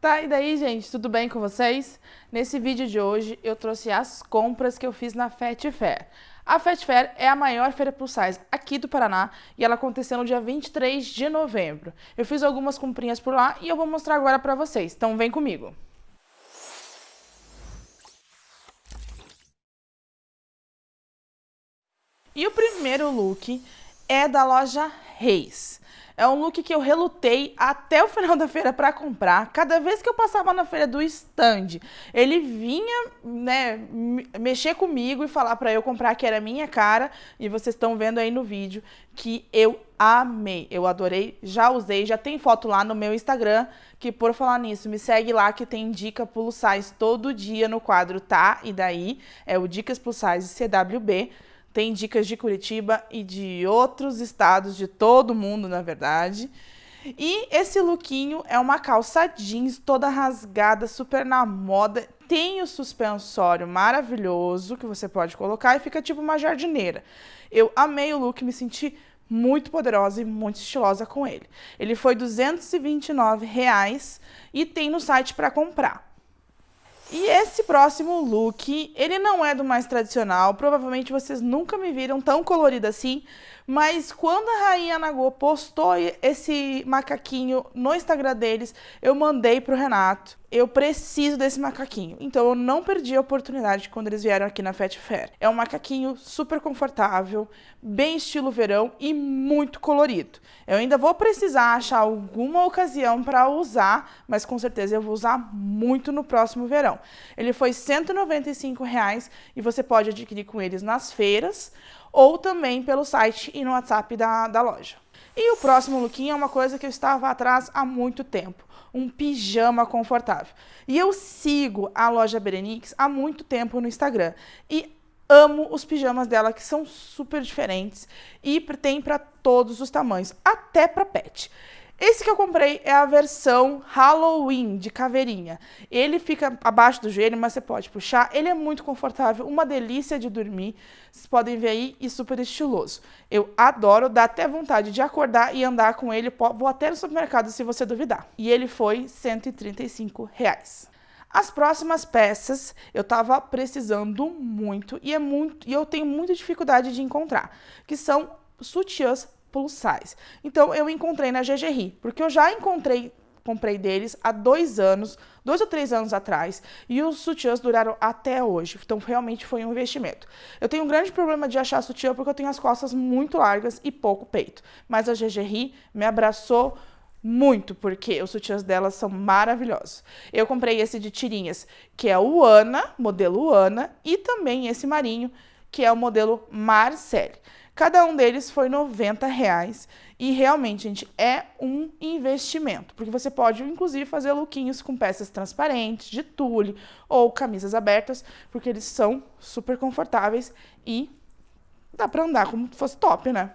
Tá, e daí, gente, tudo bem com vocês? Nesse vídeo de hoje, eu trouxe as compras que eu fiz na Fat Fair. A Fat Fair é a maior feira plus size aqui do Paraná e ela aconteceu no dia 23 de novembro. Eu fiz algumas comprinhas por lá e eu vou mostrar agora pra vocês, então vem comigo. E o primeiro look é da loja Reis. É um look que eu relutei até o final da feira para comprar. Cada vez que eu passava na feira do stand, ele vinha, né, mexer comigo e falar para eu comprar que era minha cara. E vocês estão vendo aí no vídeo que eu amei, eu adorei, já usei, já tem foto lá no meu Instagram, que por falar nisso, me segue lá que tem dica plus size todo dia no quadro Tá e Daí, é o Dicas Plus Size CWB. Tem dicas de Curitiba e de outros estados, de todo mundo, na verdade. E esse lookinho é uma calça jeans toda rasgada, super na moda. Tem o suspensório maravilhoso que você pode colocar e fica tipo uma jardineira. Eu amei o look, me senti muito poderosa e muito estilosa com ele. Ele foi 229 reais, e tem no site para comprar. E esse próximo look, ele não é do mais tradicional, provavelmente vocês nunca me viram tão colorida assim, mas quando a Rainha Nagô postou esse macaquinho no Instagram deles, eu mandei pro Renato. Eu preciso desse macaquinho. Então eu não perdi a oportunidade quando eles vieram aqui na Fat Fair. É um macaquinho super confortável, bem estilo verão e muito colorido. Eu ainda vou precisar achar alguma ocasião para usar, mas com certeza eu vou usar muito no próximo verão. Ele foi 195 reais, e você pode adquirir com eles nas feiras ou também pelo site e no WhatsApp da, da loja. E o próximo lookinho é uma coisa que eu estava atrás há muito tempo, um pijama confortável. E eu sigo a loja Berenix há muito tempo no Instagram e amo os pijamas dela que são super diferentes e tem para todos os tamanhos, até para pet. Esse que eu comprei é a versão Halloween de caveirinha. Ele fica abaixo do joelho, mas você pode puxar. Ele é muito confortável, uma delícia de dormir. Vocês podem ver aí e super estiloso. Eu adoro, dá até vontade de acordar e andar com ele. Vou até no supermercado se você duvidar. E ele foi 135 reais. As próximas peças eu estava precisando muito e, é muito e eu tenho muita dificuldade de encontrar, que são sutiãs plus size. Então eu encontrei na GGRI, porque eu já encontrei, comprei deles há dois anos, dois ou três anos atrás, e os sutiãs duraram até hoje. Então realmente foi um investimento. Eu tenho um grande problema de achar sutiã porque eu tenho as costas muito largas e pouco peito. Mas a GGRI me abraçou muito, porque os sutiãs delas são maravilhosos. Eu comprei esse de tirinhas, que é o Ana, modelo Ana, e também esse marinho, que é o modelo Marcelle. Cada um deles foi 90 reais e realmente, gente, é um investimento, porque você pode, inclusive, fazer lookinhos com peças transparentes, de tule ou camisas abertas, porque eles são super confortáveis e dá pra andar como se fosse top, né?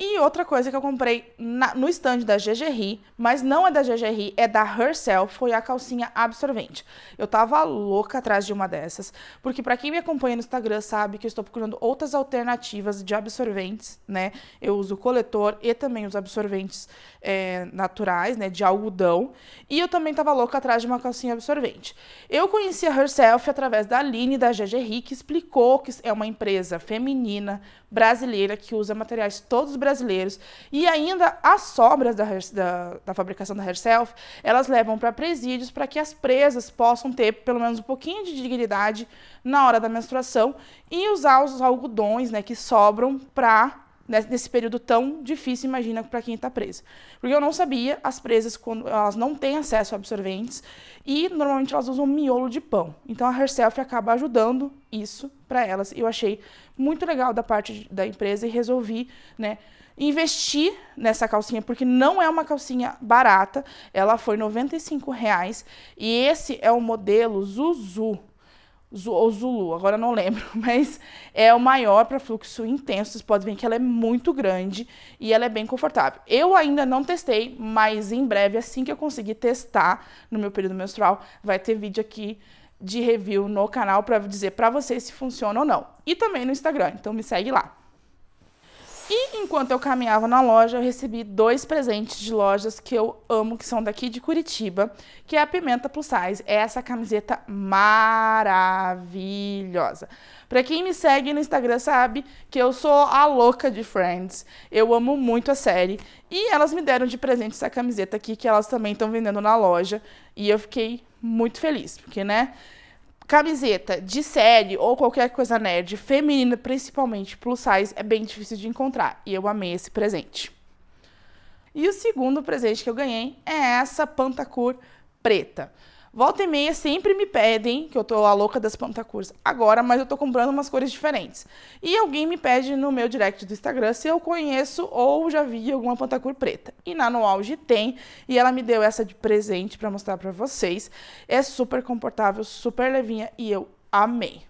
E outra coisa que eu comprei na, no stand da GGRI, mas não é da GGRI, é da Herself, foi a calcinha absorvente. Eu tava louca atrás de uma dessas, porque para quem me acompanha no Instagram sabe que eu estou procurando outras alternativas de absorventes, né? Eu uso coletor e também os absorventes é, naturais, né, de algodão. E eu também tava louca atrás de uma calcinha absorvente. Eu conheci a Herself através da Aline da GGRI, que explicou que é uma empresa feminina, brasileira, que usa materiais todos brasileiros brasileiros. E ainda as sobras da, da, da fabricação da Herself, elas levam para presídios para que as presas possam ter pelo menos um pouquinho de dignidade na hora da menstruação e usar os algodões né, que sobram para nesse período tão difícil, imagina, para quem está preso. Porque eu não sabia, as presas, quando elas não têm acesso a absorventes, e normalmente elas usam miolo de pão. Então a Herself acaba ajudando isso para elas. Eu achei muito legal da parte da empresa e resolvi, né, investir nessa calcinha, porque não é uma calcinha barata, ela foi 95 reais, e esse é o modelo Zuzu, ou Zulu, agora não lembro, mas é o maior para fluxo intenso. Vocês podem ver que ela é muito grande e ela é bem confortável. Eu ainda não testei, mas em breve, assim que eu conseguir testar no meu período menstrual, vai ter vídeo aqui de review no canal para dizer para vocês se funciona ou não. E também no Instagram, então me segue lá. E enquanto eu caminhava na loja, eu recebi dois presentes de lojas que eu amo, que são daqui de Curitiba, que é a Pimenta Plus Size. É essa camiseta maravilhosa. Para quem me segue no Instagram sabe que eu sou a louca de Friends. Eu amo muito a série. E elas me deram de presente essa camiseta aqui, que elas também estão vendendo na loja. E eu fiquei muito feliz, porque, né? Camiseta de série ou qualquer coisa nerd, feminina principalmente, plus size, é bem difícil de encontrar. E eu amei esse presente. E o segundo presente que eu ganhei é essa Pantacur preta. Volta e meia sempre me pedem, que eu tô a louca das pantacurs agora, mas eu tô comprando umas cores diferentes. E alguém me pede no meu direct do Instagram se eu conheço ou já vi alguma pantacur preta. E na No Auge tem, e ela me deu essa de presente para mostrar para vocês. É super confortável, super levinha e eu amei.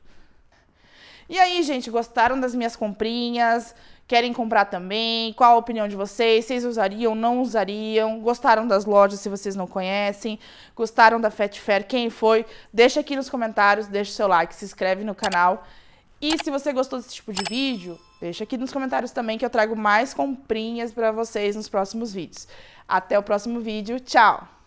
E aí, gente, gostaram das minhas comprinhas? Querem comprar também? Qual a opinião de vocês? Vocês usariam, não usariam? Gostaram das lojas se vocês não conhecem? Gostaram da Fat Fair? Quem foi? Deixa aqui nos comentários, deixa o seu like, se inscreve no canal. E se você gostou desse tipo de vídeo, deixa aqui nos comentários também que eu trago mais comprinhas para vocês nos próximos vídeos. Até o próximo vídeo, tchau!